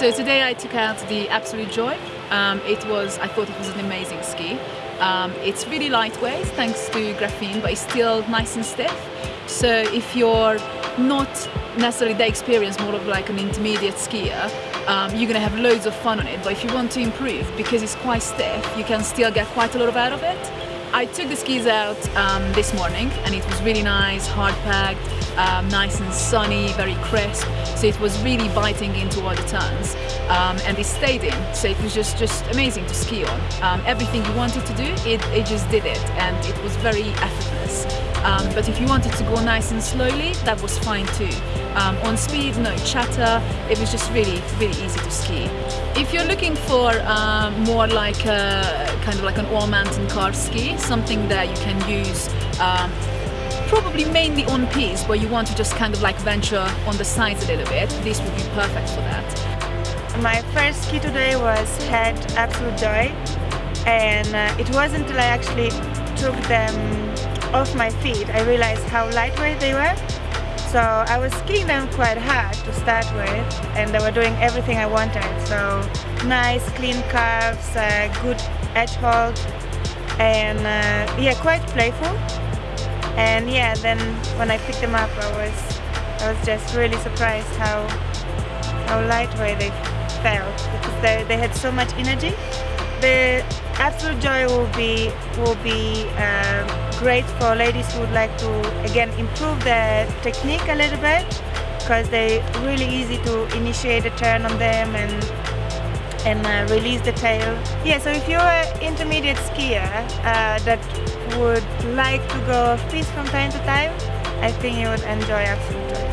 So today I took out the Absolute Joy. Um, it was, I thought it was an amazing ski. Um, it's really lightweight thanks to graphene, but it's still nice and stiff. So if you're not necessarily that experienced, more of like an intermediate skier, um, you're gonna have loads of fun on it. But if you want to improve, because it's quite stiff, you can still get quite a lot of out of it. I took the skis out um, this morning and it was really nice, hard packed, um, nice and sunny, very crisp. So it was really biting into all the turns um, and it stayed in. So it was just, just amazing to ski on. Um, everything you wanted to do, it, it just did it and it was very effortless. Um, but if you wanted to go nice and slowly, that was fine too. Um, on speed, no chatter, it was just really, really easy to ski. If you're looking for um, more like a, kind of like an all mountain car ski, something that you can use um, probably mainly on piste where you want to just kind of like venture on the sides a little bit, this would be perfect for that. My first ski today was Head Absolute Joy and uh, it wasn't until I actually took them off my feet I realized how lightweight they were so I was skiing them quite hard to start with and they were doing everything I wanted. So nice clean curves, uh, good edge hold and uh, yeah quite playful and yeah then when I picked them up I was I was just really surprised how how lightweight they felt because they, they had so much energy. The Absolute Joy will be will be um, great for ladies who would like to again improve their technique a little bit because they're really easy to initiate a turn on them and and uh, release the tail. Yeah, so if you're an intermediate skier uh, that would like to go off piste from time to time, I think you would enjoy Absolute Joy.